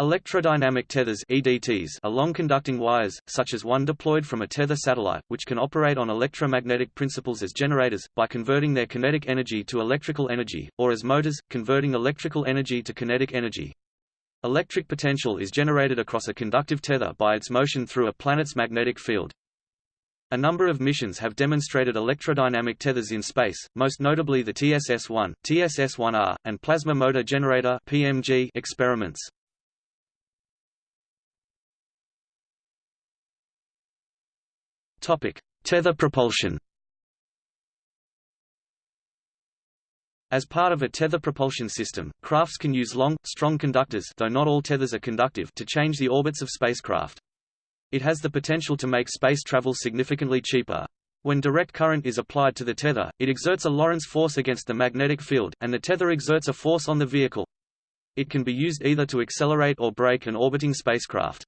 Electrodynamic tethers EDTs are long-conducting wires, such as one deployed from a tether satellite, which can operate on electromagnetic principles as generators, by converting their kinetic energy to electrical energy, or as motors, converting electrical energy to kinetic energy. Electric potential is generated across a conductive tether by its motion through a planet's magnetic field. A number of missions have demonstrated electrodynamic tethers in space, most notably the TSS-1, TSS-1R, and Plasma Motor Generator (PMG) experiments. Topic: Tether propulsion. As part of a tether propulsion system, crafts can use long, strong conductors though not all tethers are conductive to change the orbits of spacecraft. It has the potential to make space travel significantly cheaper. When direct current is applied to the tether, it exerts a Lorentz force against the magnetic field, and the tether exerts a force on the vehicle. It can be used either to accelerate or brake an orbiting spacecraft.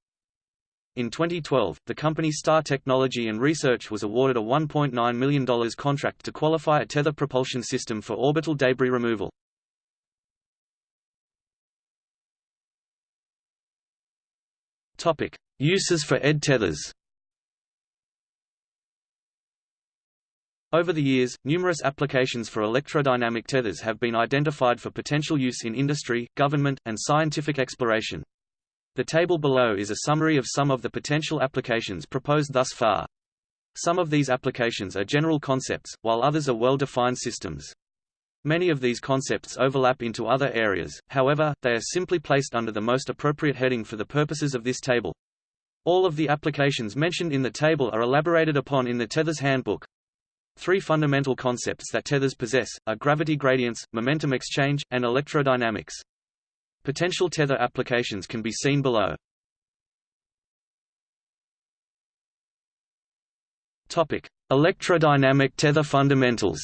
In 2012, the company Star Technology and Research was awarded a $1.9 million contract to qualify a tether propulsion system for orbital debris removal. Topic: Uses for ED tethers. Over the years, numerous applications for electrodynamic tethers have been identified for potential use in industry, government, and scientific exploration. The table below is a summary of some of the potential applications proposed thus far. Some of these applications are general concepts, while others are well-defined systems. Many of these concepts overlap into other areas, however, they are simply placed under the most appropriate heading for the purposes of this table. All of the applications mentioned in the table are elaborated upon in the Tethers Handbook. Three fundamental concepts that tethers possess, are gravity gradients, momentum exchange, and electrodynamics. Potential tether applications can be seen below. Topic: Electrodynamic tether fundamentals.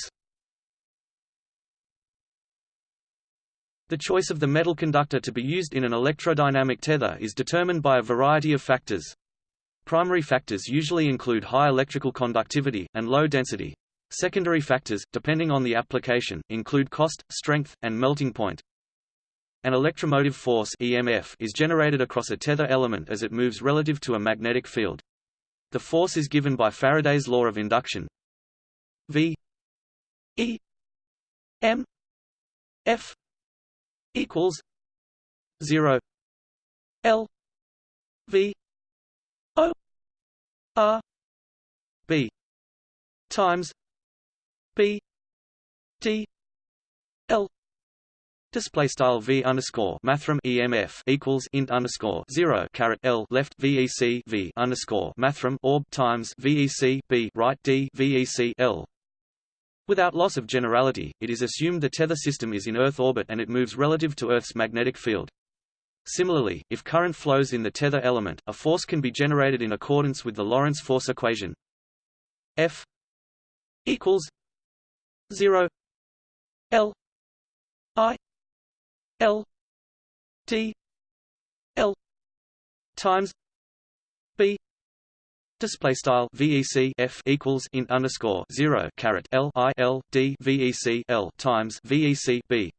The choice of the metal conductor to be used in an electrodynamic tether is determined by a variety of factors. Primary factors usually include high electrical conductivity, and low density. Secondary factors, depending on the application, include cost, strength, and melting point. An electromotive force EMF is generated across a tether element as it moves relative to a magnetic field. The force is given by Faraday's law of induction. V E M F equals 0 L V O R B times B D L Display style v underscore mathrm EMF equals int underscore zero caret L left VEC V underscore mathrm orb times VEC B right D VEC L. Without loss of generality, it is assumed the tether system is in Earth orbit and it moves relative to Earth's magnetic field. Similarly, if current flows in the tether element, a force can be generated in accordance with the Lorentz force equation. F equals 0 L I L D L times B Display style VEC F equals int underscore zero caret L I L D VEC L times VEC B.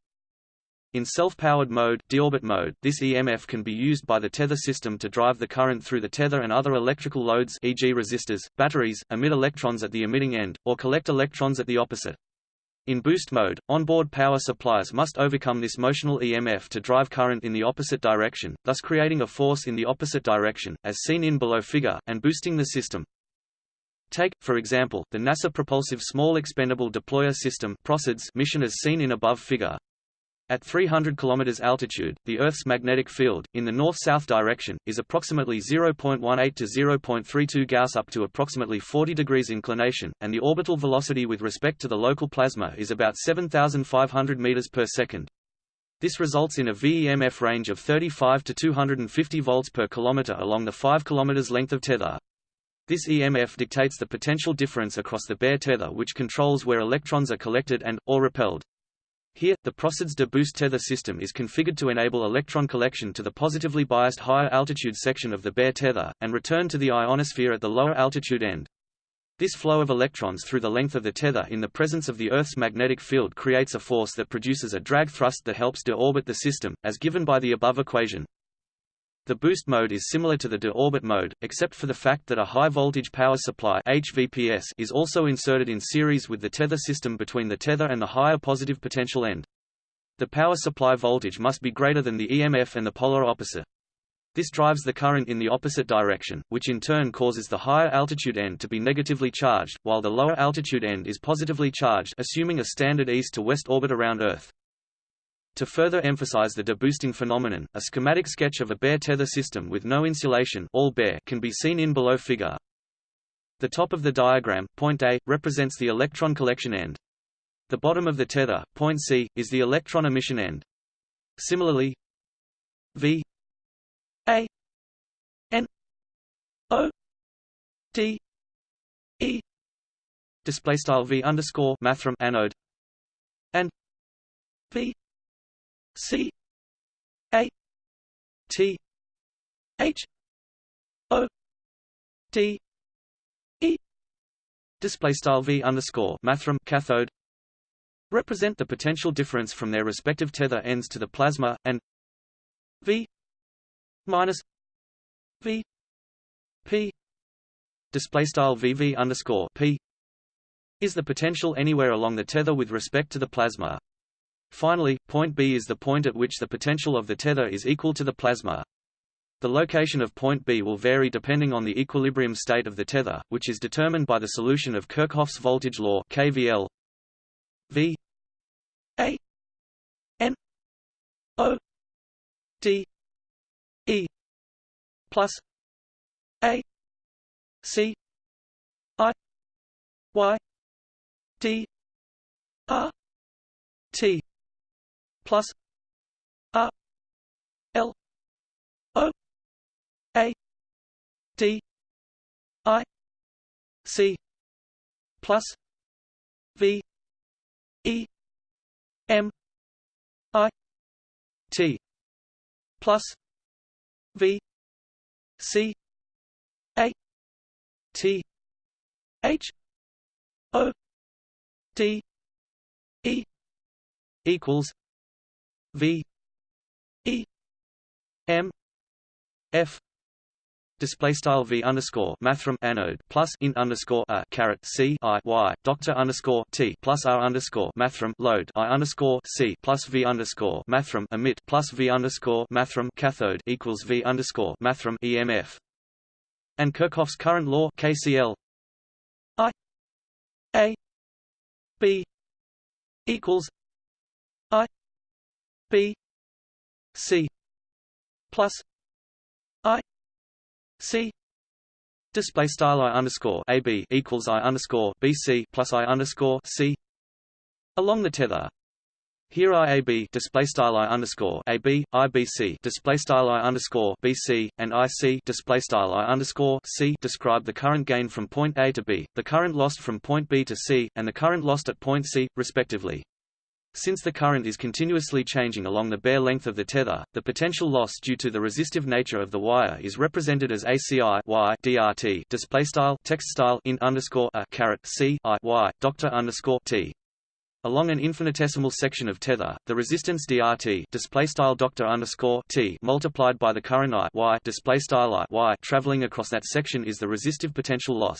In self-powered mode, deorbit mode, this EMF can be used by the tether system to drive the current through the tether and other electrical loads e.g. resistors, batteries, emit electrons at the emitting end, or collect electrons at the opposite. In boost mode, onboard power supplies must overcome this motional EMF to drive current in the opposite direction, thus creating a force in the opposite direction, as seen in below figure, and boosting the system. Take, for example, the NASA Propulsive Small Expendable Deployer System mission as seen in above figure. At 300 km altitude, the Earth's magnetic field, in the north-south direction, is approximately 0.18 to 0.32 Gauss up to approximately 40 degrees inclination, and the orbital velocity with respect to the local plasma is about 7,500 meters per second. This results in a VEMF range of 35 to 250 volts per kilometer along the 5 km length of tether. This EMF dictates the potential difference across the bare tether which controls where electrons are collected and, or repelled. Here, the ProSEDS de boost tether system is configured to enable electron collection to the positively biased higher altitude section of the bare tether, and return to the ionosphere at the lower altitude end. This flow of electrons through the length of the tether in the presence of the Earth's magnetic field creates a force that produces a drag thrust that helps deorbit the system, as given by the above equation. The boost mode is similar to the de-orbit mode, except for the fact that a high-voltage power supply HVPS is also inserted in series with the tether system between the tether and the higher positive potential end. The power supply voltage must be greater than the EMF and the polar opposite. This drives the current in the opposite direction, which in turn causes the higher altitude end to be negatively charged, while the lower altitude end is positively charged assuming a standard east to west orbit around Earth. To further emphasize the deboosting phenomenon, a schematic sketch of a bare tether system with no insulation all bare can be seen in below figure. The top of the diagram, point A, represents the electron collection end. The bottom of the tether, point C, is the electron emission end. Similarly, V A N O D E display style V underscore mathrm anode and V C A T H O D E. Display style V underscore mathrm cathode. Represent the potential difference from their respective tether ends to the plasma and V minus V P. Display style VV underscore P is the potential anywhere along the tether with respect to the plasma. Finally, point B is the point at which the potential of the tether is equal to the plasma. The location of point B will vary depending on the equilibrium state of the tether, which is determined by the solution of Kirchhoff's voltage law KVL V. A. N. O. D. E. Plus. A. C. I. Y. D. R. T plus R L O A D I C plus V E M I T plus V C A T H O D E equals V E M F display style v underscore mathrm anode plus int underscore a caret c i y doctor underscore t plus r underscore mathrm load i underscore c plus v underscore mathrm emit plus v underscore mathrm cathode equals v underscore mathrm emf and Kirchhoff's current law KCL I a b equals I B C plus I C display style I underscore A B equals I underscore B C plus I underscore C along the tether here IAB display style I underscore AB, IBC display style I underscore BC, and IC display style I underscore C describe the current gain from point A to B, the current lost from point B to C, and the current lost at point C, respectively. Since the current is continuously changing along the bare length of the tether, the potential loss due to the resistive nature of the wire is represented as ACI y DRT display style text style in underscore a caret C I y doctor underscore T. Along an infinitesimal section of tether, the resistance DRT display style doctor underscore T multiplied by the current I y display style I y traveling across that section is the resistive potential loss.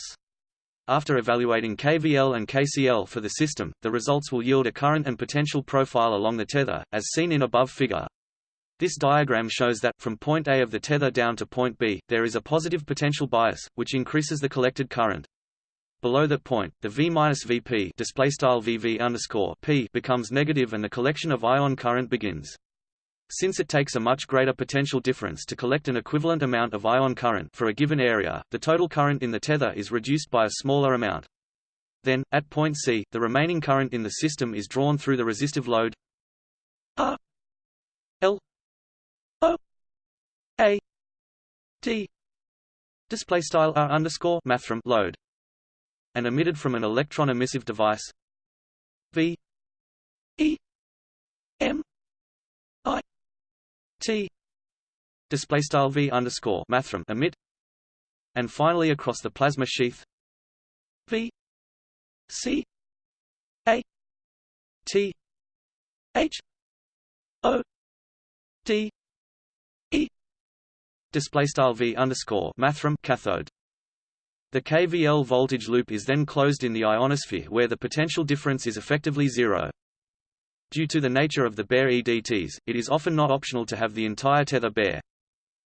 After evaluating KVL and KCL for the system, the results will yield a current and potential profile along the tether, as seen in above figure. This diagram shows that, from point A of the tether down to point B, there is a positive potential bias, which increases the collected current. Below that point, the V-VP becomes negative and the collection of ion current begins. Since it takes a much greater potential difference to collect an equivalent amount of ion current for a given area, the total current in the tether is reduced by a smaller amount. Then, at point C, the remaining current in the system is drawn through the resistive load R L O A D display style R underscore mathrm load and emitted from an electron emissive device V E M T display style V underscore mathrm emit and finally across the plasma sheath V C A T H O D E display style v underscore mathrm cathode. The KVL voltage loop is then closed in the ionosphere where the potential difference is effectively zero. Due to the nature of the bare EDTs, it is often not optional to have the entire tether bare.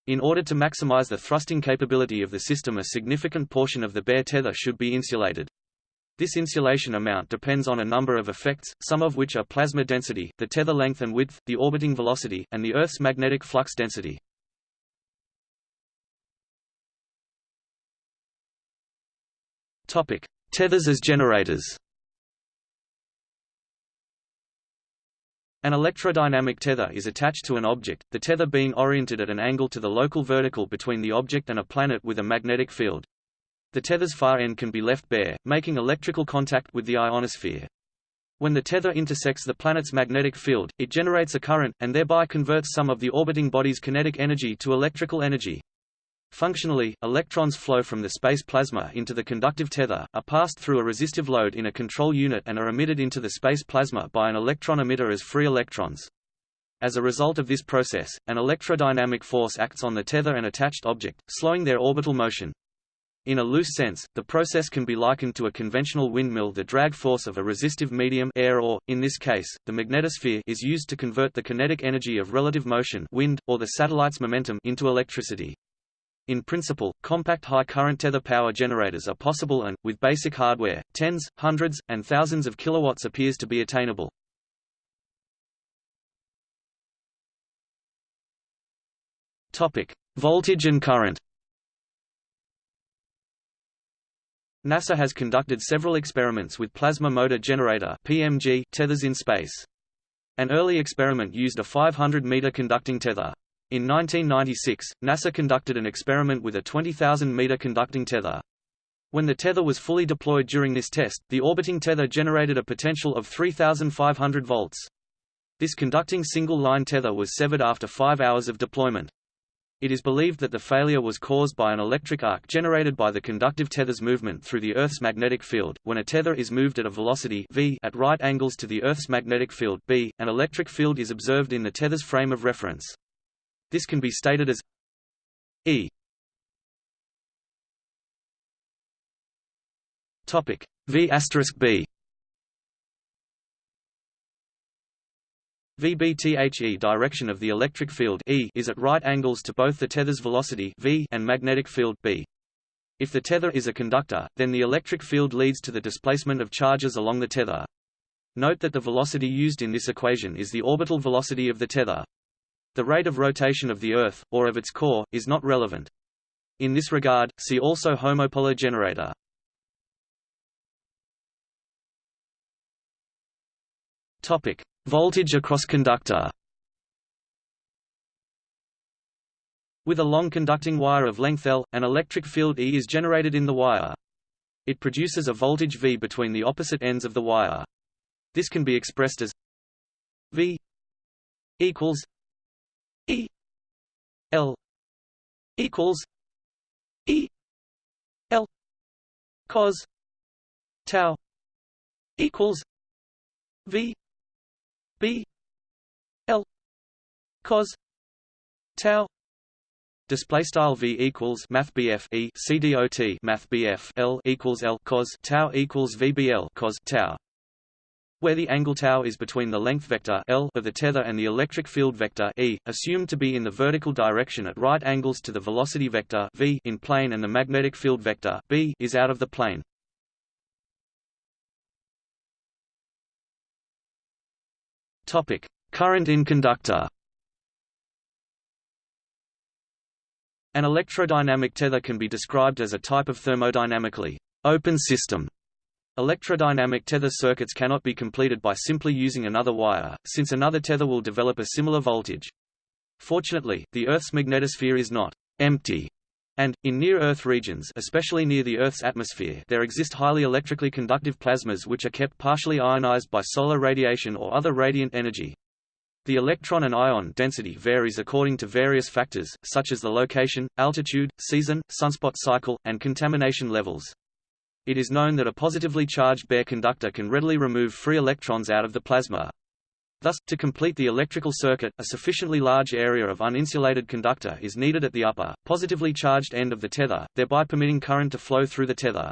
In order to maximize the thrusting capability of the system a significant portion of the bare tether should be insulated. This insulation amount depends on a number of effects, some of which are plasma density, the tether length and width, the orbiting velocity, and the Earth's magnetic flux density. Topic: Tethers as generators. An electrodynamic tether is attached to an object, the tether being oriented at an angle to the local vertical between the object and a planet with a magnetic field. The tether's far end can be left bare, making electrical contact with the ionosphere. When the tether intersects the planet's magnetic field, it generates a current, and thereby converts some of the orbiting body's kinetic energy to electrical energy. Functionally, electrons flow from the space plasma into the conductive tether, are passed through a resistive load in a control unit and are emitted into the space plasma by an electron emitter as free electrons. As a result of this process, an electrodynamic force acts on the tether and attached object, slowing their orbital motion. In a loose sense, the process can be likened to a conventional windmill the drag force of a resistive medium air or, in this case, the magnetosphere is used to convert the kinetic energy of relative motion wind, or the satellite's momentum into electricity. In principle, compact high-current tether power generators are possible and, with basic hardware, tens, hundreds, and thousands of kilowatts appears to be attainable. Voltage and current. NASA has conducted several experiments with plasma motor generator (PMG) tethers in space. An early experiment used a 500-meter conducting tether. In 1996, NASA conducted an experiment with a 20,000-meter conducting tether. When the tether was fully deployed during this test, the orbiting tether generated a potential of 3,500 volts. This conducting single-line tether was severed after five hours of deployment. It is believed that the failure was caused by an electric arc generated by the conductive tether's movement through the Earth's magnetic field. When a tether is moved at a velocity v at right angles to the Earth's magnetic field b, an electric field is observed in the tether's frame of reference. This can be stated as E topic V asterisk B VBTHE direction of the electric field E is at right angles to both the tether's velocity v and magnetic field B. If the tether is a conductor, then the electric field leads to the displacement of charges along the tether. Note that the velocity used in this equation is the orbital velocity of the tether. The rate of rotation of the Earth, or of its core, is not relevant. In this regard, see also homopolar generator. Topic: Voltage across conductor. With a long conducting wire of length L, an electric field E is generated in the wire. It produces a voltage V between the opposite ends of the wire. This can be expressed as V equals E L equals E L cos tau equals V B L cos tau Display style v equals math bf e c dot math bf l equals l cos tau equals vbl cos tau where the angle tau is between the length vector L of the tether and the electric field vector E, assumed to be in the vertical direction at right angles to the velocity vector v in plane and the magnetic field vector B is out of the plane. Topic: Current in conductor. An electrodynamic tether can be described as a type of thermodynamically open system Electrodynamic tether circuits cannot be completed by simply using another wire, since another tether will develop a similar voltage. Fortunately, the Earth's magnetosphere is not empty, and, in near-Earth regions especially near the Earth's atmosphere there exist highly electrically conductive plasmas which are kept partially ionized by solar radiation or other radiant energy. The electron and ion density varies according to various factors, such as the location, altitude, season, sunspot cycle, and contamination levels. It is known that a positively charged bare conductor can readily remove free electrons out of the plasma. Thus, to complete the electrical circuit, a sufficiently large area of uninsulated conductor is needed at the upper, positively charged end of the tether, thereby permitting current to flow through the tether.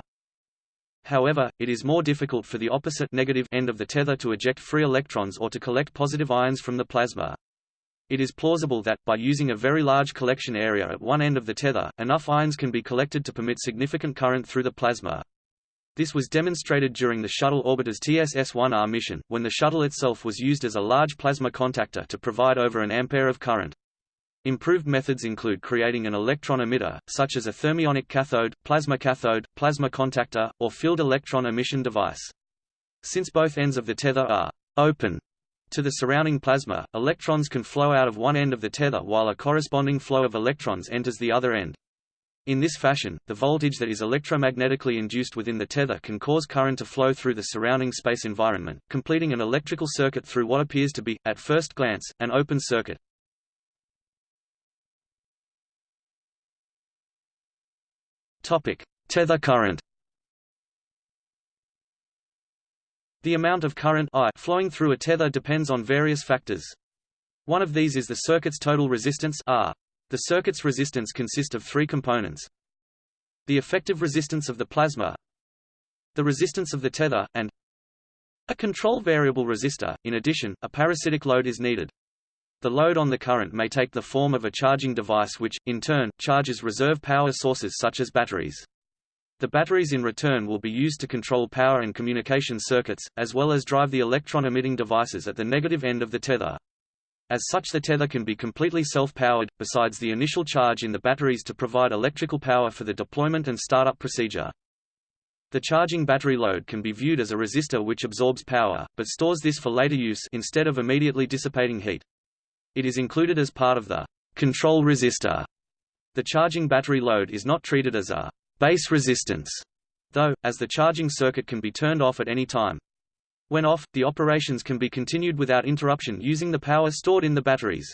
However, it is more difficult for the opposite negative end of the tether to eject free electrons or to collect positive ions from the plasma. It is plausible that, by using a very large collection area at one end of the tether, enough ions can be collected to permit significant current through the plasma. This was demonstrated during the shuttle orbiter's TSS-1R mission, when the shuttle itself was used as a large plasma contactor to provide over an ampere of current. Improved methods include creating an electron emitter, such as a thermionic cathode, plasma cathode, plasma contactor, or field electron emission device. Since both ends of the tether are open to the surrounding plasma, electrons can flow out of one end of the tether while a corresponding flow of electrons enters the other end. In this fashion, the voltage that is electromagnetically induced within the tether can cause current to flow through the surrounding space environment, completing an electrical circuit through what appears to be, at first glance, an open circuit. Topic: Tether current. The amount of current I flowing through a tether depends on various factors. One of these is the circuit's total resistance R. The circuit's resistance consists of three components. The effective resistance of the plasma, the resistance of the tether, and a control variable resistor. In addition, a parasitic load is needed. The load on the current may take the form of a charging device which, in turn, charges reserve power sources such as batteries. The batteries in return will be used to control power and communication circuits, as well as drive the electron-emitting devices at the negative end of the tether. As such the tether can be completely self-powered, besides the initial charge in the batteries to provide electrical power for the deployment and startup procedure. The charging battery load can be viewed as a resistor which absorbs power, but stores this for later use instead of immediately dissipating heat. It is included as part of the control resistor. The charging battery load is not treated as a base resistance, though, as the charging circuit can be turned off at any time. When off, the operations can be continued without interruption using the power stored in the batteries.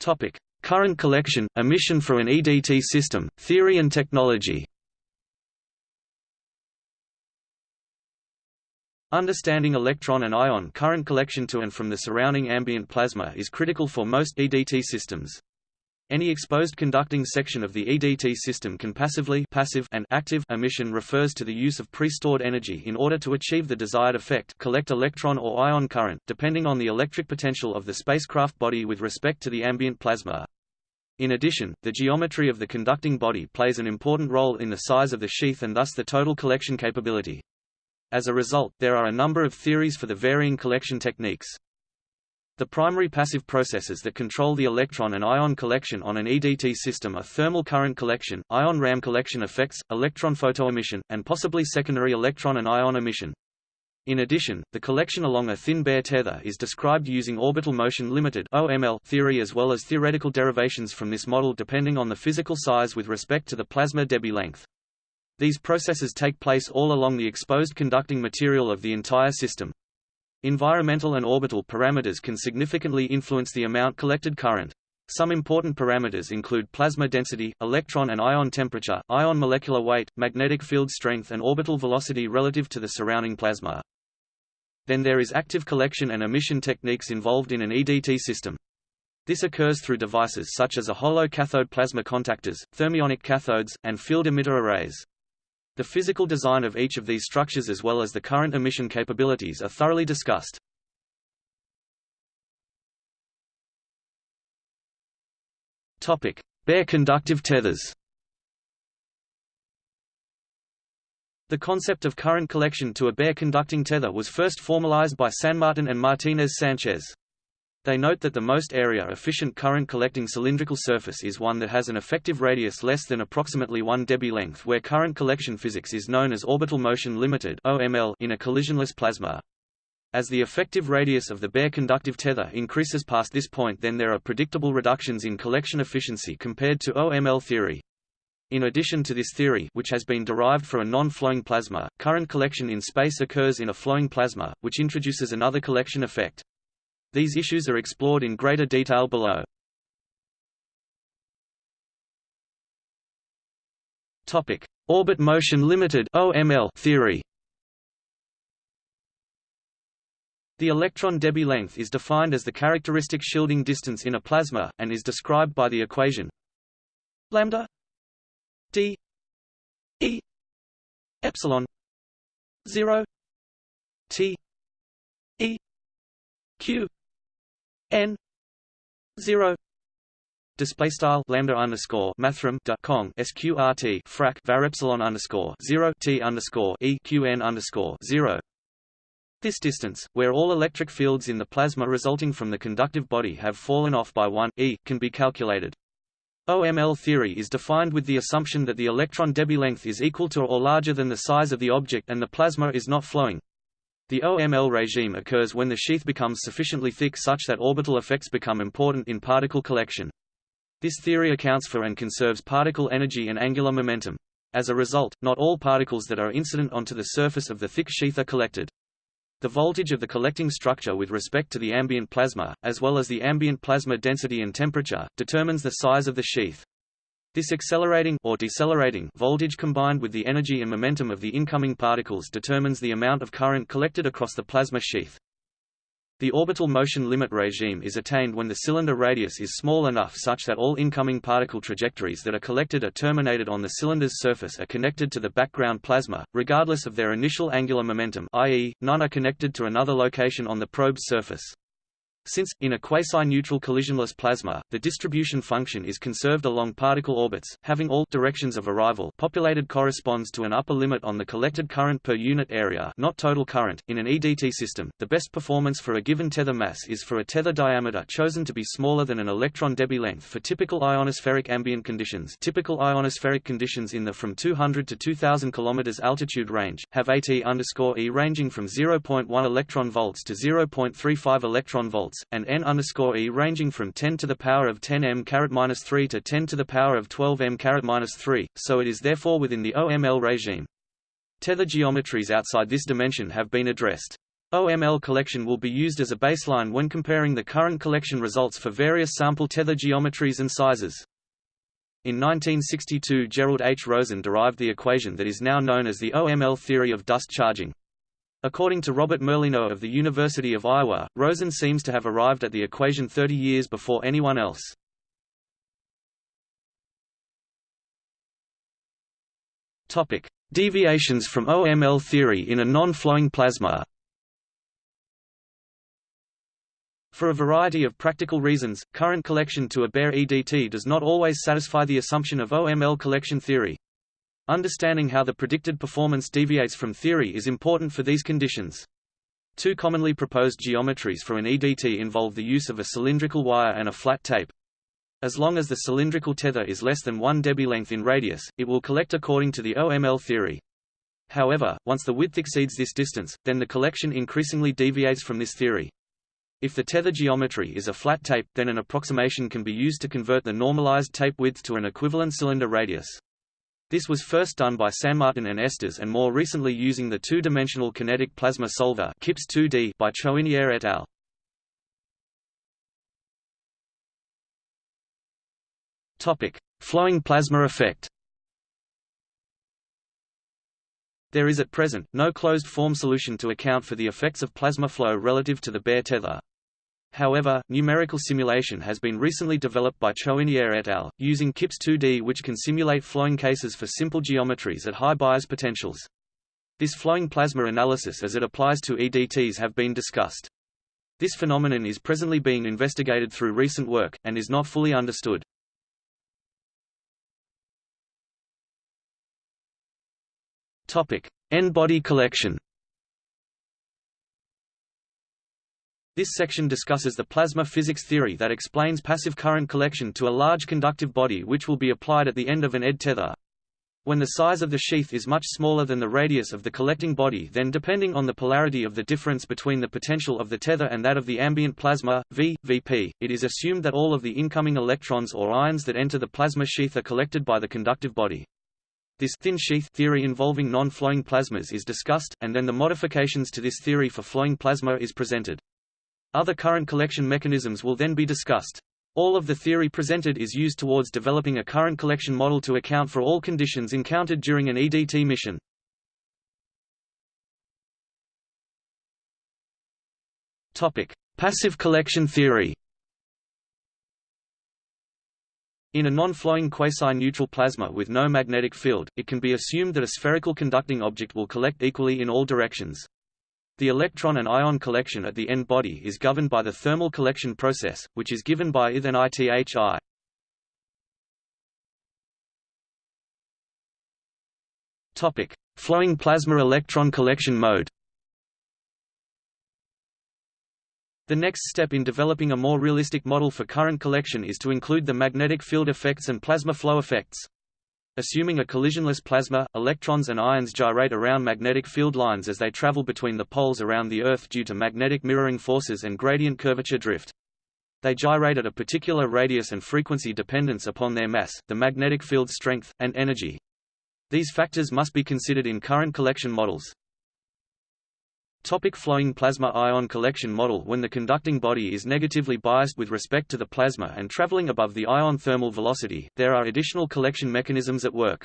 Topic: Current collection, emission for an EDT system, theory and technology. Understanding electron and ion current collection to and from the surrounding ambient plasma is critical for most EDT systems. Any exposed conducting section of the EDT system can passively passive and active emission refers to the use of pre-stored energy in order to achieve the desired effect collect electron or ion current, depending on the electric potential of the spacecraft body with respect to the ambient plasma. In addition, the geometry of the conducting body plays an important role in the size of the sheath and thus the total collection capability. As a result, there are a number of theories for the varying collection techniques. The primary passive processes that control the electron and ion collection on an EDT system are thermal current collection, ion ram collection effects, electron photoemission, and possibly secondary electron and ion emission. In addition, the collection along a thin bare tether is described using orbital motion limited (OML) theory as well as theoretical derivations from this model depending on the physical size with respect to the plasma Debye length. These processes take place all along the exposed conducting material of the entire system. Environmental and orbital parameters can significantly influence the amount collected current. Some important parameters include plasma density, electron and ion temperature, ion molecular weight, magnetic field strength and orbital velocity relative to the surrounding plasma. Then there is active collection and emission techniques involved in an EDT system. This occurs through devices such as a hollow cathode plasma contactors, thermionic cathodes, and field emitter arrays. The physical design of each of these structures as well as the current emission capabilities are thoroughly discussed. Topic: Bare conductive tethers. The concept of current collection to a bare conducting tether was first formalized by Sanmartin and Martinez Sanchez. They note that the most area-efficient current-collecting cylindrical surface is one that has an effective radius less than approximately 1 Debye length where current collection physics is known as orbital motion limited in a collisionless plasma. As the effective radius of the bare conductive tether increases past this point then there are predictable reductions in collection efficiency compared to OML theory. In addition to this theory which has been derived for a non-flowing plasma, current collection in space occurs in a flowing plasma, which introduces another collection effect. These issues are explored in greater detail below. Topic: Orbit motion limited (OML) theory. The electron Debye length is defined as the characteristic shielding distance in a plasma, and is described by the equation lambda d e epsilon 0 t e q n 0 display style lambda underscore mathrm kong sqrt frac var epsilon underscore zero t underscore e q n underscore zero this distance, where all electric fields in the plasma resulting from the conductive body have fallen off by 1 e, can be calculated. OML theory is defined with the assumption that the electron Debye length is equal to or larger than the size of the object and the plasma is not flowing. The OML regime occurs when the sheath becomes sufficiently thick such that orbital effects become important in particle collection. This theory accounts for and conserves particle energy and angular momentum. As a result, not all particles that are incident onto the surface of the thick sheath are collected. The voltage of the collecting structure with respect to the ambient plasma, as well as the ambient plasma density and temperature, determines the size of the sheath. This accelerating or decelerating voltage combined with the energy and momentum of the incoming particles determines the amount of current collected across the plasma sheath. The orbital motion limit regime is attained when the cylinder radius is small enough such that all incoming particle trajectories that are collected are terminated on the cylinder's surface are connected to the background plasma, regardless of their initial angular momentum i.e., none are connected to another location on the probe's surface. Since, in a quasi-neutral collisionless plasma, the distribution function is conserved along particle orbits, having all directions of arrival populated corresponds to an upper limit on the collected current per unit area not total current. In an EDT system, the best performance for a given tether mass is for a tether diameter chosen to be smaller than an electron Debye length for typical ionospheric ambient conditions typical ionospheric conditions in the from 200 to 2000 km altitude range, have AT E ranging from 0.1 electron volts to 0.35 electron volts volts, and n underscore e ranging from 10 to the power of 10 m caret minus 3 to 10 to the power of 12 m caret minus 3, so it is therefore within the OML regime. Tether geometries outside this dimension have been addressed. OML collection will be used as a baseline when comparing the current collection results for various sample tether geometries and sizes. In 1962 Gerald H. Rosen derived the equation that is now known as the OML theory of dust charging. According to Robert Merlino of the University of Iowa, Rosen seems to have arrived at the equation 30 years before anyone else. Topic: Deviations from OML theory in a non-flowing plasma. For a variety of practical reasons, current collection to a bare EDT does not always satisfy the assumption of OML collection theory. Understanding how the predicted performance deviates from theory is important for these conditions. Two commonly proposed geometries for an EDT involve the use of a cylindrical wire and a flat tape. As long as the cylindrical tether is less than 1 Debye length in radius, it will collect according to the OML theory. However, once the width exceeds this distance, then the collection increasingly deviates from this theory. If the tether geometry is a flat tape, then an approximation can be used to convert the normalized tape width to an equivalent cylinder radius. This was first done by Sanmartin and Estes and more recently using the two-dimensional kinetic plasma solver KIPS 2D by Choinière et al. Topic: Flowing plasma effect. There is at present, no closed-form solution to account for the effects of plasma flow relative to the bare tether. However, numerical simulation has been recently developed by Choinière et al., using KIPS 2D which can simulate flowing cases for simple geometries at high bias potentials. This flowing plasma analysis as it applies to EDTs have been discussed. This phenomenon is presently being investigated through recent work, and is not fully understood. end-body collection This section discusses the plasma physics theory that explains passive current collection to a large conductive body which will be applied at the end of an ED tether. When the size of the sheath is much smaller than the radius of the collecting body then depending on the polarity of the difference between the potential of the tether and that of the ambient plasma, V, Vp, it is assumed that all of the incoming electrons or ions that enter the plasma sheath are collected by the conductive body. This thin sheath theory involving non-flowing plasmas is discussed, and then the modifications to this theory for flowing plasma is presented. Other current collection mechanisms will then be discussed. All of the theory presented is used towards developing a current collection model to account for all conditions encountered during an EDT mission. Topic: Passive collection theory. In a non-flowing quasi-neutral plasma with no magnetic field, it can be assumed that a spherical conducting object will collect equally in all directions. The electron and ion collection at the end body is governed by the thermal collection process, which is given by I then ITHI. Topic: Flowing plasma electron collection mode. The next step in developing a more realistic model for current collection is to include the magnetic field effects and plasma flow effects. Assuming a collisionless plasma, electrons and ions gyrate around magnetic field lines as they travel between the poles around the Earth due to magnetic mirroring forces and gradient curvature drift. They gyrate at a particular radius and frequency dependence upon their mass, the magnetic field strength, and energy. These factors must be considered in current collection models. Topic flowing plasma ion collection model When the conducting body is negatively biased with respect to the plasma and traveling above the ion thermal velocity, there are additional collection mechanisms at work.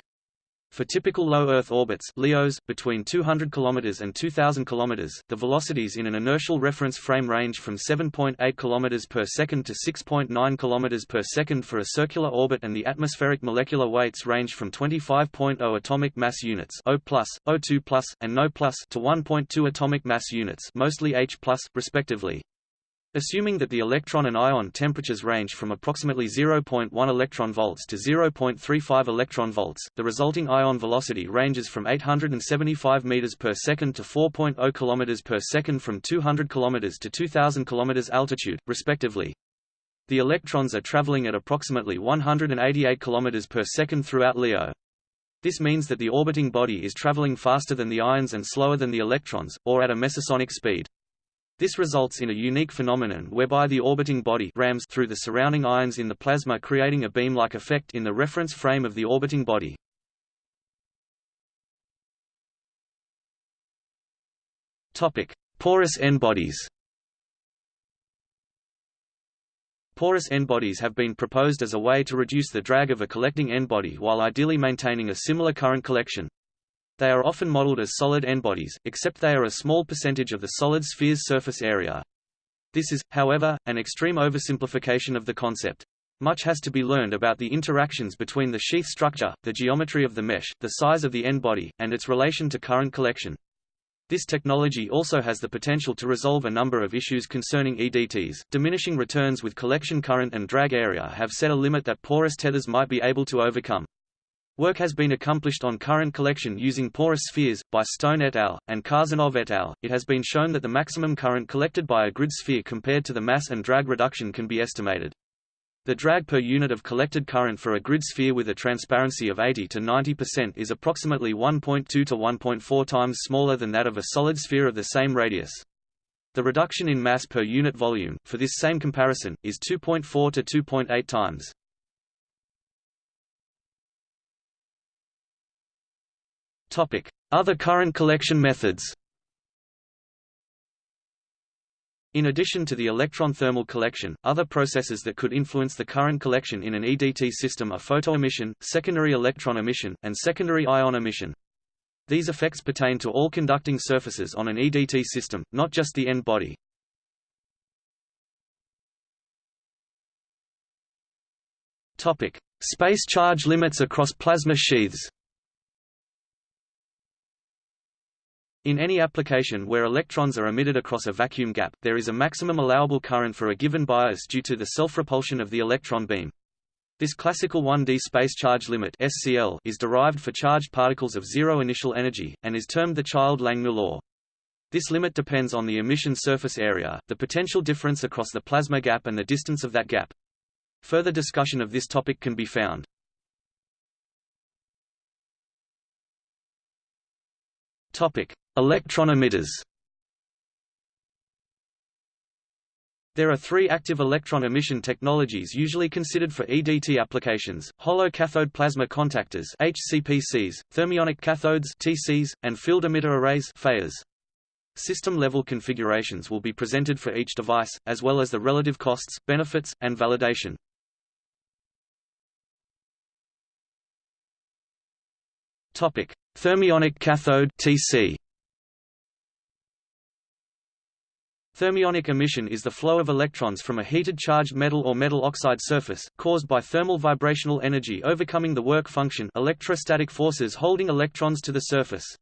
For typical low Earth orbits LEOs, between 200 km and 2000 km, the velocities in an inertial reference frame range from 7.8 km per second to 6.9 km per second for a circular orbit and the atmospheric molecular weights range from 25.0 atomic mass units O+, O2+, and No+, to 1.2 atomic mass units mostly H+, respectively. Assuming that the electron and ion temperatures range from approximately 0.1 electron volts to 0.35 electron volts, the resulting ion velocity ranges from 875 meters per second to 4.0 kilometers per second from 200 kilometers to 2000 kilometers altitude, respectively. The electrons are traveling at approximately 188 kilometers per second throughout LEO. This means that the orbiting body is traveling faster than the ions and slower than the electrons, or at a mesosonic speed. This results in a unique phenomenon whereby the orbiting body rams through the surrounding ions in the plasma creating a beam-like effect in the reference frame of the orbiting body. Topic: Porous end-bodies. Porous end-bodies have been proposed as a way to reduce the drag of a collecting end-body while ideally maintaining a similar current collection. They are often modeled as solid end-bodies, except they are a small percentage of the solid sphere's surface area. This is, however, an extreme oversimplification of the concept. Much has to be learned about the interactions between the sheath structure, the geometry of the mesh, the size of the end-body, and its relation to current collection. This technology also has the potential to resolve a number of issues concerning EDTs. Diminishing returns with collection current and drag area have set a limit that porous tethers might be able to overcome. Work has been accomplished on current collection using porous spheres, by Stone et al., and Khazanov et al. It has been shown that the maximum current collected by a grid sphere compared to the mass and drag reduction can be estimated. The drag per unit of collected current for a grid sphere with a transparency of 80 to 90% is approximately 1.2 to 1.4 times smaller than that of a solid sphere of the same radius. The reduction in mass per unit volume, for this same comparison, is 2.4 to 2.8 times. Other current collection methods. In addition to the electron thermal collection, other processes that could influence the current collection in an EDT system are photoemission, secondary electron emission, and secondary ion emission. These effects pertain to all conducting surfaces on an EDT system, not just the end body. Topic: Space charge limits across plasma sheaths. In any application where electrons are emitted across a vacuum gap, there is a maximum allowable current for a given bias due to the self-repulsion of the electron beam. This classical 1D space charge limit (SCL) is derived for charged particles of zero initial energy and is termed the Child-Langmuir law. This limit depends on the emission surface area, the potential difference across the plasma gap and the distance of that gap. Further discussion of this topic can be found. Topic: Electron emitters. There are three active electron emission technologies usually considered for EDT applications, hollow cathode plasma contactors HCPCs, thermionic cathodes TCs, and field emitter arrays FEARs. system-level configurations will be presented for each device, as well as the relative costs, benefits, and validation. Thermionic cathode (TC). Thermionic emission is the flow of electrons from a heated charged metal or metal oxide surface, caused by thermal vibrational energy overcoming the work function electrostatic forces holding electrons to the surface.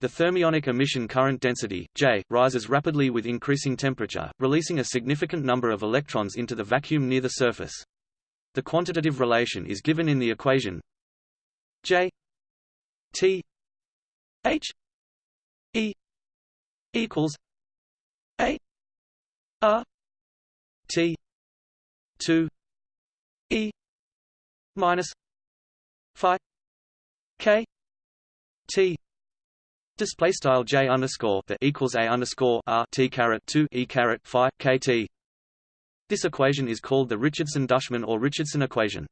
The thermionic emission current density, J, rises rapidly with increasing temperature, releasing a significant number of electrons into the vacuum near the surface. The quantitative relation is given in the equation J T H E equals a R T. two. E. minus Phi K T. Display style J underscore the equals A underscore R T caret two E caret Phi K T. This equation is called the Richardson-Dushman or Richardson equation.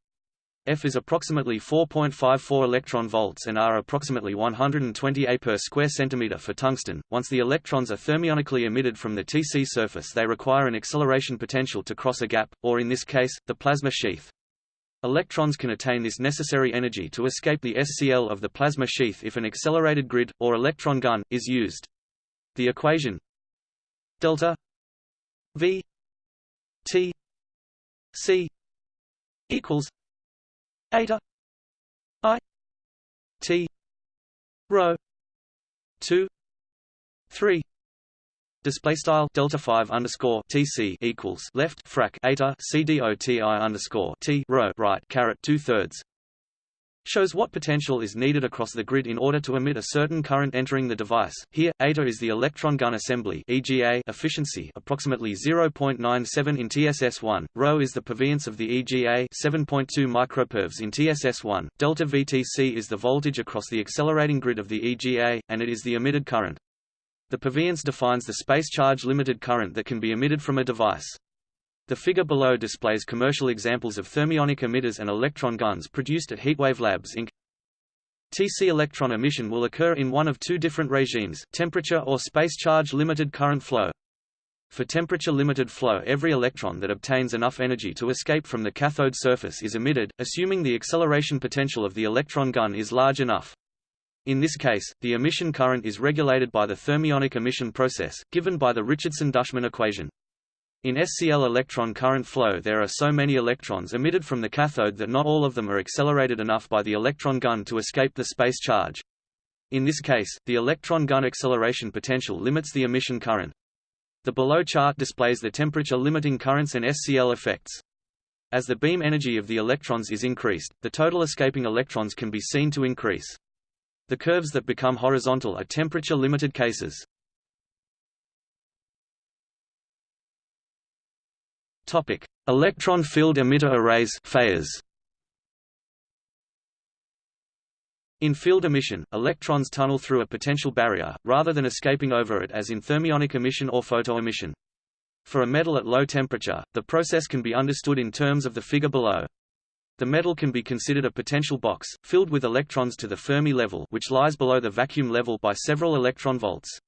F is approximately 4.54 electron volts and R approximately 120 A per square centimeter for tungsten. Once the electrons are thermionically emitted from the TC surface, they require an acceleration potential to cross a gap, or in this case, the plasma sheath. Electrons can attain this necessary energy to escape the SCL of the plasma sheath if an accelerated grid, or electron gun, is used. The equation delta V T C equals eta i. T. Rho. 2 3 Display style delta five underscore TC equals left frac eta C D O T I underscore T rho right caret two thirds shows what potential is needed across the grid in order to emit a certain current entering the device. Here, eta is the electron gun assembly EGA efficiency approximately 0.97 in TSS1, rho is the perveance of the EGA 7.2 micropervs in TSS1, delta VTC is the voltage across the accelerating grid of the EGA, and it is the emitted current. The perveance defines the space charge limited current that can be emitted from a device. The figure below displays commercial examples of thermionic emitters and electron guns produced at Heatwave Labs Inc. TC electron emission will occur in one of two different regimes, temperature or space charge limited current flow. For temperature-limited flow every electron that obtains enough energy to escape from the cathode surface is emitted, assuming the acceleration potential of the electron gun is large enough. In this case, the emission current is regulated by the thermionic emission process, given by the Richardson-Dushman equation. In SCL electron current flow there are so many electrons emitted from the cathode that not all of them are accelerated enough by the electron gun to escape the space charge. In this case, the electron gun acceleration potential limits the emission current. The below chart displays the temperature limiting currents and SCL effects. As the beam energy of the electrons is increased, the total escaping electrons can be seen to increase. The curves that become horizontal are temperature-limited cases. Topic: Electron field emitter arrays. In field emission, electrons tunnel through a potential barrier, rather than escaping over it as in thermionic emission or photoemission. For a metal at low temperature, the process can be understood in terms of the figure below. The metal can be considered a potential box, filled with electrons to the Fermi level which lies below the vacuum level by several electron volts.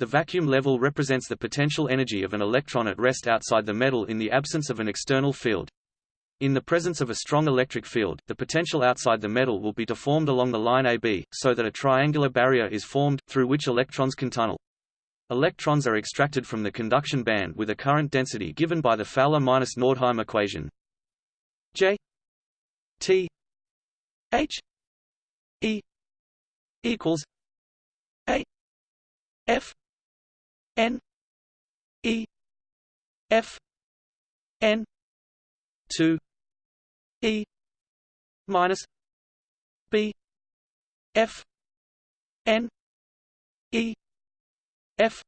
The vacuum level represents the potential energy of an electron at rest outside the metal in the absence of an external field. In the presence of a strong electric field, the potential outside the metal will be deformed along the line AB, so that a triangular barrier is formed, through which electrons can tunnel. Electrons are extracted from the conduction band with a current density given by the Fowler-Nordheim equation. J T H E equals A F N E F N two E minus B F N E F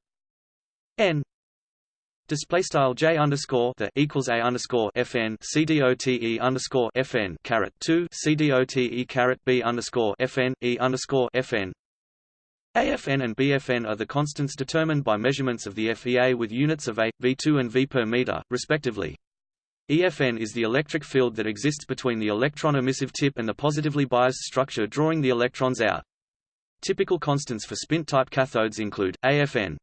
N. Display style J underscore the equals A underscore FN CDOTE underscore FN caret two CDOTE caret B underscore FN E underscore FN AFN and BFN are the constants determined by measurements of the FEA with units of A, V2 and V per meter, respectively. EFN is the electric field that exists between the electron emissive tip and the positively biased structure drawing the electrons out. Typical constants for Spindt-type cathodes include, AFN.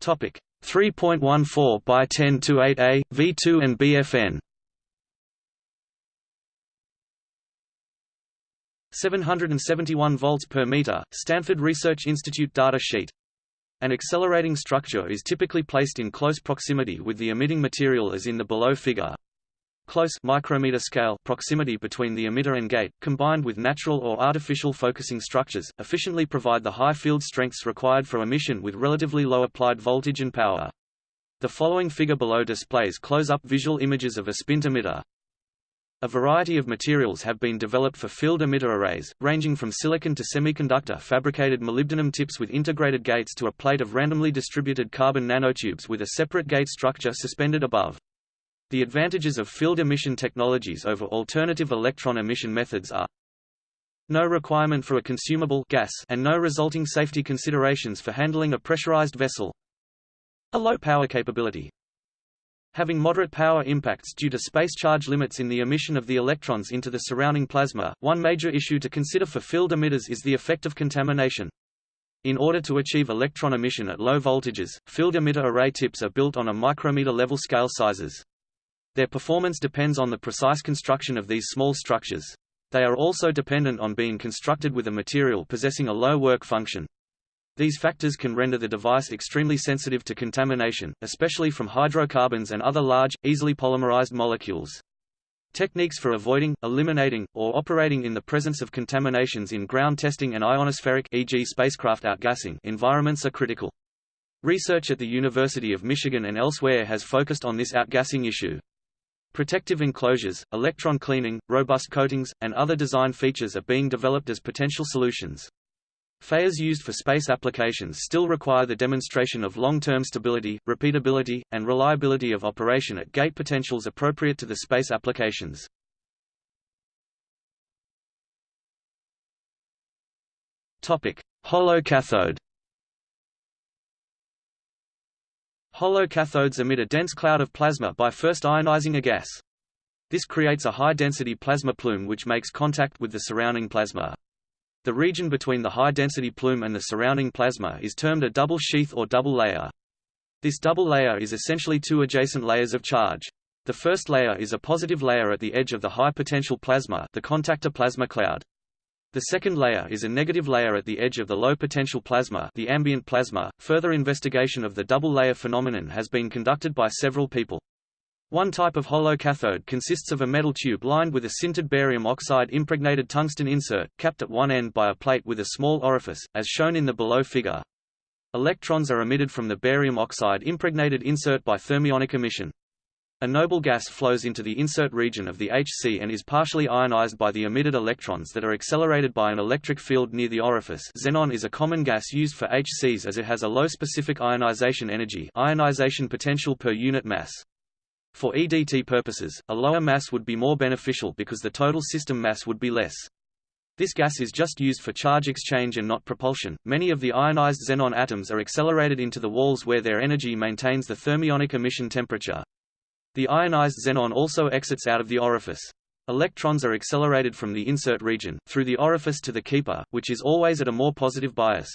Topic 3.14 by 10 to 8A, V2 and BFN 771 volts per meter, Stanford Research Institute data sheet. An accelerating structure is typically placed in close proximity with the emitting material as in the below figure. Close micrometer scale proximity between the emitter and gate, combined with natural or artificial focusing structures, efficiently provide the high field strengths required for emission with relatively low applied voltage and power. The following figure below displays close-up visual images of a Spindt emitter. A variety of materials have been developed for field emitter arrays, ranging from silicon to semiconductor fabricated molybdenum tips with integrated gates to a plate of randomly distributed carbon nanotubes with a separate gate structure suspended above. The advantages of field emission technologies over alternative electron emission methods are no requirement for a consumable gas and no resulting safety considerations for handling a pressurized vessel a low power capability, Having moderate power impacts due to space charge limits in the emission of the electrons into the surrounding plasma, one major issue to consider for field emitters is the effect of contamination. In order to achieve electron emission at low voltages, field emitter array tips are built on a micrometer level scale sizes. Their performance depends on the precise construction of these small structures. They are also dependent on being constructed with a material possessing a low work function, these factors can render the device extremely sensitive to contamination, especially from hydrocarbons and other large, easily polymerized molecules. Techniques for avoiding, eliminating, or operating in the presence of contaminations in ground testing and ionospheric e.g. spacecraft outgassing environments are critical. Research at the University of Michigan and elsewhere has focused on this outgassing issue. Protective enclosures, electron cleaning, robust coatings, and other design features are being developed as potential solutions. FEAs used for space applications still require the demonstration of long-term stability, repeatability, and reliability of operation at gate potentials appropriate to the space applications. Topic: Hollow cathode. Hollow cathodes emit a dense cloud of plasma by first ionizing a gas. This creates a high-density plasma plume which makes contact with the surrounding plasma. The region between the high-density plume and the surrounding plasma is termed a double sheath or double layer. This double layer is essentially two adjacent layers of charge. The first layer is a positive layer at the edge of the high-potential plasma the contactor plasma cloud. The second layer is a negative layer at the edge of the low-potential plasma the ambient plasma. Further investigation of the double layer phenomenon has been conducted by several people. One type of hollow cathode consists of a metal tube lined with a sintered barium oxide impregnated tungsten insert, capped at one end by a plate with a small orifice, as shown in the below figure. Electrons are emitted from the barium oxide impregnated insert by thermionic emission. A noble gas flows into the insert region of the HC and is partially ionized by the emitted electrons that are accelerated by an electric field near the orifice xenon is a common gas used for HCs as it has a low specific ionization energy ionization potential per unit mass. For EDT purposes, a lower mass would be more beneficial because the total system mass would be less. This gas is just used for charge exchange and not propulsion. Many of the ionized xenon atoms are accelerated into the walls where their energy maintains the thermionic emission temperature. The ionized xenon also exits out of the orifice. Electrons are accelerated from the insert region, through the orifice to the keeper, which is always at a more positive bias.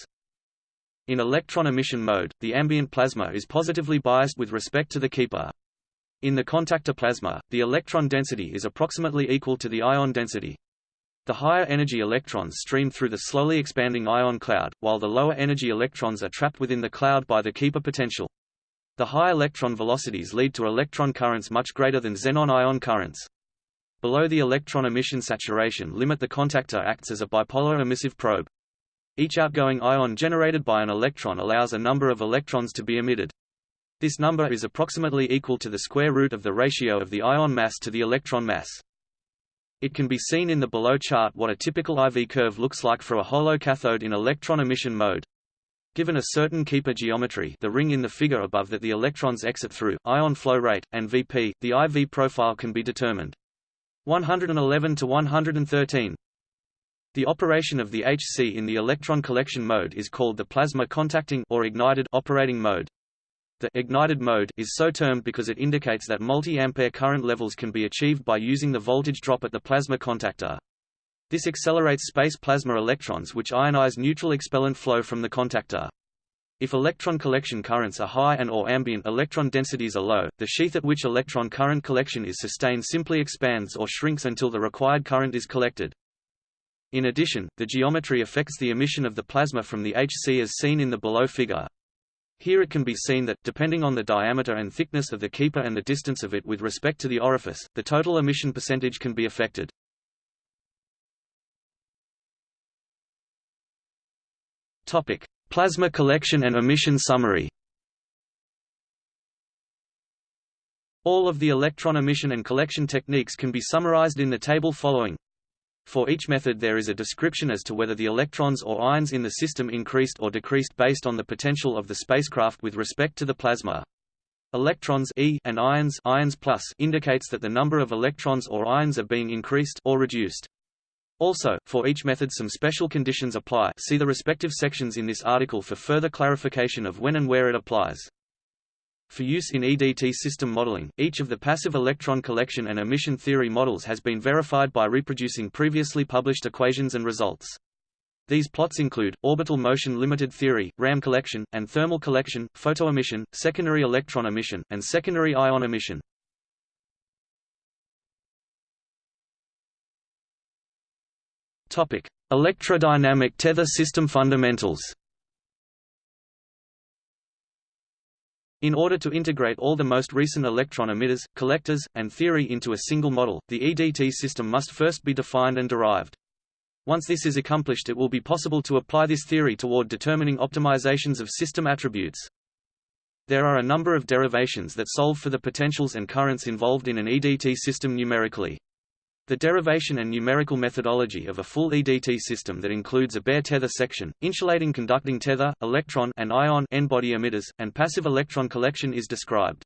In electron emission mode, the ambient plasma is positively biased with respect to the keeper. In the contactor plasma, the electron density is approximately equal to the ion density. The higher energy electrons stream through the slowly expanding ion cloud, while the lower energy electrons are trapped within the cloud by the keeper potential. The high electron velocities lead to electron currents much greater than xenon ion currents. Below the electron emission saturation limit the contactor acts as a bipolar emissive probe. Each outgoing ion generated by an electron allows a number of electrons to be emitted. This number is approximately equal to the square root of the ratio of the ion mass to the electron mass. It can be seen in the below chart what a typical IV curve looks like for a hollow cathode in electron emission mode. Given a certain keeper geometry the ring in the figure above that the electrons exit through, ion flow rate, and Vp, the IV profile can be determined. 111 to 113. The operation of the HC in the electron collection mode is called the plasma contacting or ignited operating mode. The ignited mode is so termed because it indicates that multi-ampere current levels can be achieved by using the voltage drop at the plasma contactor. This accelerates space plasma electrons which ionize neutral expellant flow from the contactor. If electron collection currents are high and or ambient electron densities are low, the sheath at which electron current collection is sustained simply expands or shrinks until the required current is collected. In addition, the geometry affects the emission of the plasma from the HC as seen in the below figure. Here it can be seen that, depending on the diameter and thickness of the keeper and the distance of it with respect to the orifice, the total emission percentage can be affected. Topic: Plasma collection and emission summary. All of the electron emission and collection techniques can be summarized in the table following. For each method there is a description as to whether the electrons or ions in the system increased or decreased based on the potential of the spacecraft with respect to the plasma. Electrons e and ions, ions plus indicates that the number of electrons or ions are being increased or reduced. Also, for each method some special conditions apply see the respective sections in this article for further clarification of when and where it applies. For use in EDT system modeling, each of the passive electron collection and emission theory models has been verified by reproducing previously published equations and results. These plots include, orbital motion limited theory, RAM collection, and thermal collection, photoemission, secondary electron emission, and secondary ion emission. Topic: Electrodynamic tether system fundamentals. In order to integrate all the most recent electron emitters, collectors, and theory into a single model, the EDT system must first be defined and derived. Once this is accomplished it will be possible to apply this theory toward determining optimizations of system attributes. There are a number of derivations that solve for the potentials and currents involved in an EDT system numerically. The derivation and numerical methodology of a full EDT system that includes a bare tether section, insulating conducting tether, electron and ion end-body emitters, and passive electron collection is described.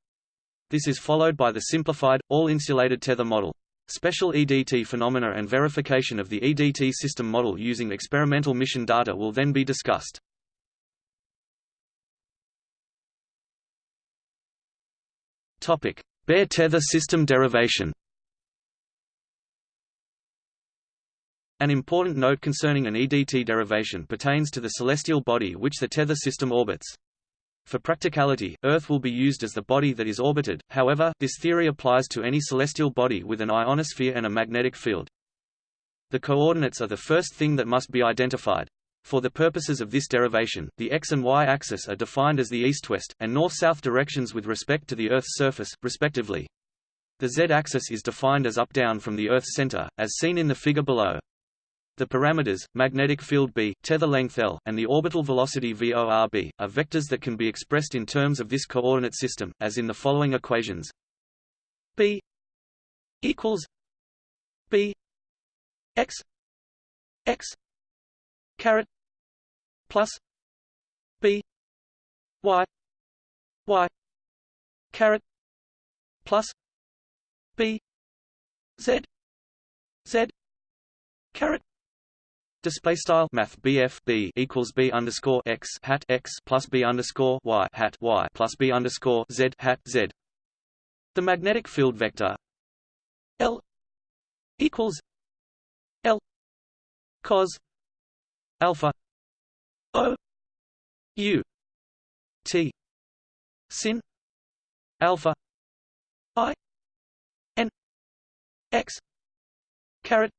This is followed by the simplified, all-insulated tether model. Special EDT phenomena and verification of the EDT system model using experimental mission data will then be discussed. Bare tether system derivation. An important note concerning an EDT derivation pertains to the celestial body which the tether system orbits. For practicality, Earth will be used as the body that is orbited, however, this theory applies to any celestial body with an ionosphere and a magnetic field. The coordinates are the first thing that must be identified. For the purposes of this derivation, the x and y axis are defined as the east-west, and north-south directions with respect to the Earth's surface, respectively. The z-axis is defined as up-down from the Earth's center, as seen in the figure below. The parameters, magnetic field B, tether length L, and the orbital velocity VORB, are vectors that can be expressed in terms of this coordinate system, as in the following equations. B equals B x x caret plus B y y caret plus B z z caret Display style Math BF B equals B underscore x hat x plus B underscore y hat y plus B underscore Z hat Z. The magnetic field vector L equals L cos alpha O U T sin alpha I N X caret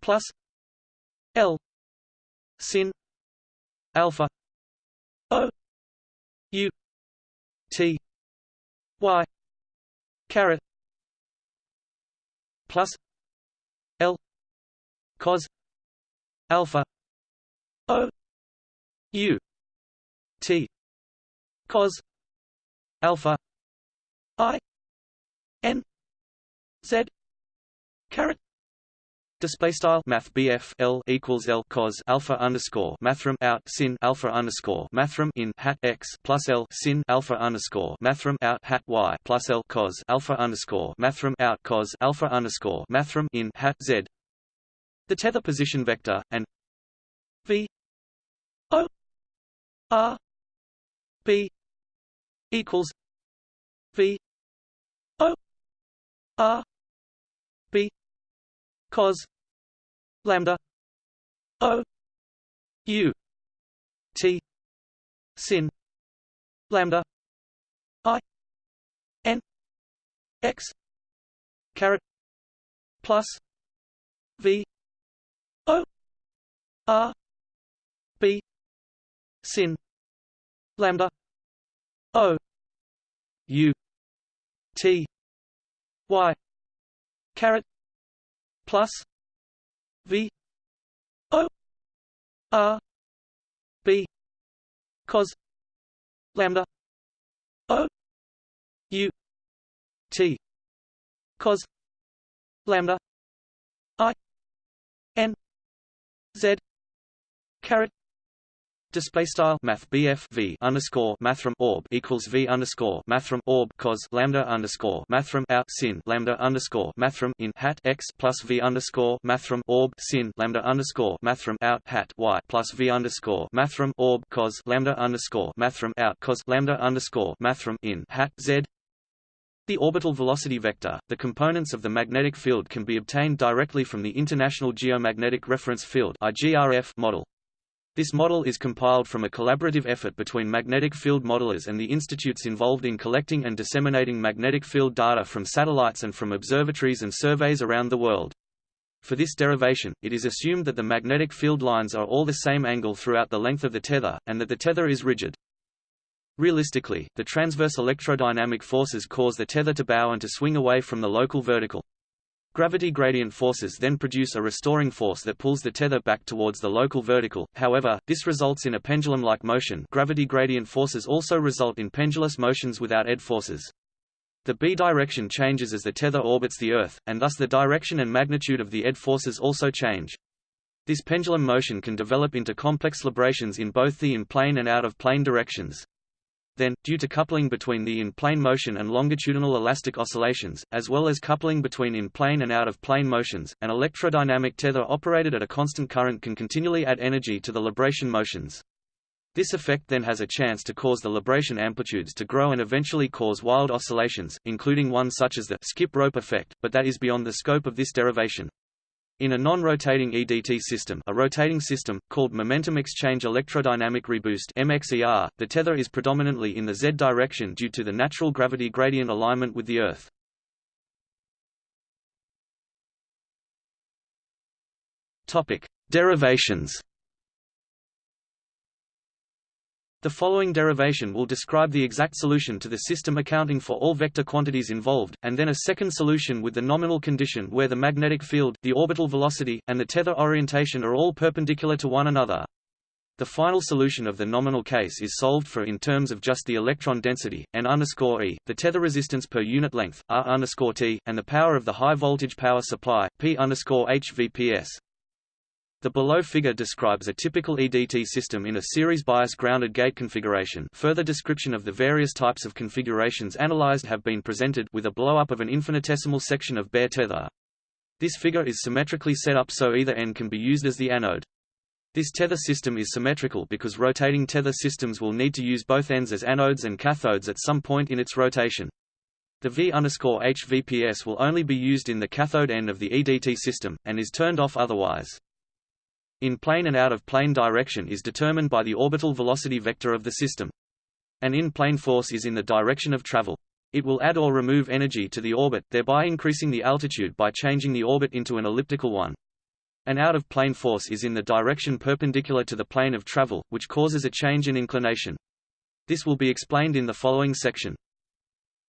plus L. Sin. Alpha. O. U. T. Y. Caret. Plus. L. Cos. Alpha. O. U. T. Cos. Alpha. I. N. Z. Caret Display style Math L equals L cos alpha underscore mathrm out sin alpha underscore mathrm in hat x plus L sin alpha underscore mathrm out hat y plus L cos alpha underscore mathrm out cos alpha underscore mathrm in hat z. The tether position vector and V O R B equals V O R B cos lambda o u t sin lambda i n x caret plus v o r b sin lambda o u t y caret plus v o r b cos lambda o u t cos lambda i n z caret Display style Math BF V underscore Mathrm orb equals V underscore Mathrm orb cos lambda underscore Mathrm out sin lambda underscore Mathrm in hat x plus V underscore Mathrm orb sin lambda underscore Mathrm out hat y plus V underscore Mathrm orb cos lambda underscore Mathrm out cos lambda underscore Mathrm in hat Z the orbital velocity vector, the components of the magnetic field can be obtained directly from the International Geomagnetic Reference Field model. This model is compiled from a collaborative effort between magnetic field modelers and the institutes involved in collecting and disseminating magnetic field data from satellites and from observatories and surveys around the world. For this derivation, it is assumed that the magnetic field lines are all the same angle throughout the length of the tether, and that the tether is rigid. Realistically, the transverse electrodynamic forces cause the tether to bow and to swing away from the local vertical. Gravity gradient forces then produce a restoring force that pulls the tether back towards the local vertical, however, this results in a pendulum-like motion gravity gradient forces also result in pendulous motions without ED forces. The B direction changes as the tether orbits the Earth, and thus the direction and magnitude of the ED forces also change. This pendulum motion can develop into complex librations in both the in-plane and out-of-plane directions. Then, due to coupling between the in-plane motion and longitudinal elastic oscillations, as well as coupling between in-plane and out-of-plane motions, an electrodynamic tether operated at a constant current can continually add energy to the libration motions. This effect then has a chance to cause the libration amplitudes to grow and eventually cause wild oscillations, including one such as the skip rope effect, but that is beyond the scope of this derivation. In a non-rotating EDT system a rotating system, called momentum exchange electrodynamic reboost MXER, the tether is predominantly in the z direction due to the natural gravity gradient alignment with the Earth. Topic. Derivations The following derivation will describe the exact solution to the system accounting for all vector quantities involved, and then a second solution with the nominal condition where the magnetic field, the orbital velocity, and the tether orientation are all perpendicular to one another. The final solution of the nominal case is solved for in terms of just the electron density, n e, the tether resistance per unit length, r t, and the power of the high voltage power supply, p HVPS. The below figure describes a typical EDT system in a series bias grounded gate configuration further description of the various types of configurations analyzed have been presented with a blow-up of an infinitesimal section of bare tether. This figure is symmetrically set up so either end can be used as the anode. This tether system is symmetrical because rotating tether systems will need to use both ends as anodes and cathodes at some point in its rotation. The V underscore HVPS will only be used in the cathode end of the EDT system, and is turned off otherwise. In-plane and out-of-plane direction is determined by the orbital velocity vector of the system. An in-plane force is in the direction of travel. It will add or remove energy to the orbit, thereby increasing the altitude by changing the orbit into an elliptical one. An out-of-plane force is in the direction perpendicular to the plane of travel, which causes a change in inclination. This will be explained in the following section.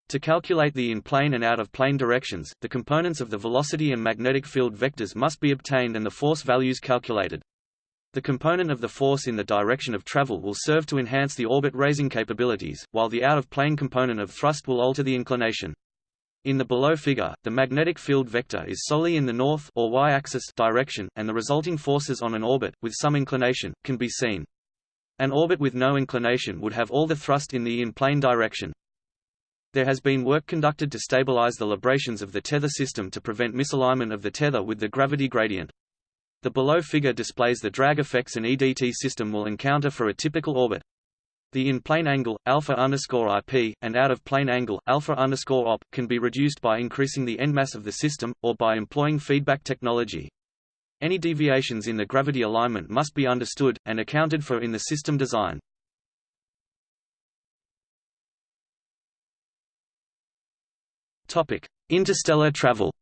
To calculate the in-plane and out-of-plane directions, the components of the velocity and magnetic field vectors must be obtained and the force values calculated. The component of the force in the direction of travel will serve to enhance the orbit-raising capabilities, while the out-of-plane component of thrust will alter the inclination. In the below figure, the magnetic field vector is solely in the north or y-axis direction, and the resulting forces on an orbit, with some inclination, can be seen. An orbit with no inclination would have all the thrust in the in-plane direction. There has been work conducted to stabilize the librations of the tether system to prevent misalignment of the tether with the gravity gradient. The below figure displays the drag effects an EDT system will encounter for a typical orbit. The in-plane angle, alpha underscore IP, and out-of-plane angle, alpha op, can be reduced by increasing the endmass of the system, or by employing feedback technology. Any deviations in the gravity alignment must be understood, and accounted for in the system design. Topic: Interstellar travel.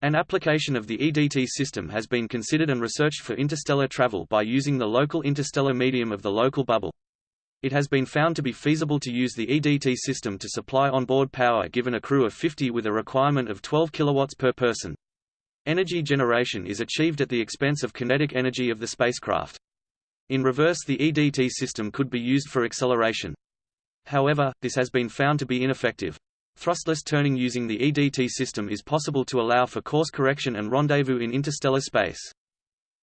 An application of the EDT system has been considered and researched for interstellar travel by using the local interstellar medium of the local bubble. It has been found to be feasible to use the EDT system to supply onboard power given a crew of 50 with a requirement of 12 kilowatts per person. Energy generation is achieved at the expense of kinetic energy of the spacecraft. In reverse the EDT system could be used for acceleration. However, this has been found to be ineffective. Thrustless turning using the EDT system is possible to allow for course correction and rendezvous in interstellar space.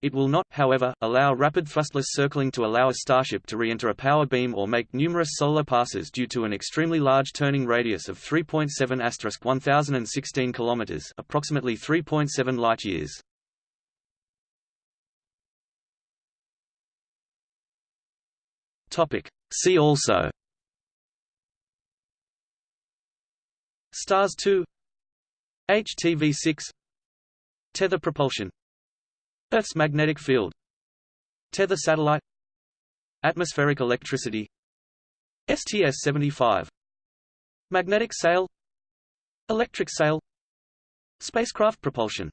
It will not, however, allow rapid thrustless circling to allow a starship to re-enter a power beam or make numerous solar passes due to an extremely large turning radius of 3.7 1016 km approximately 3.7 light-years. See also Stars 2 HTV6 Tether propulsion. Earth's magnetic field. Tether satellite. Atmospheric electricity. STS-75 Magnetic sail. Electric sail. Spacecraft propulsion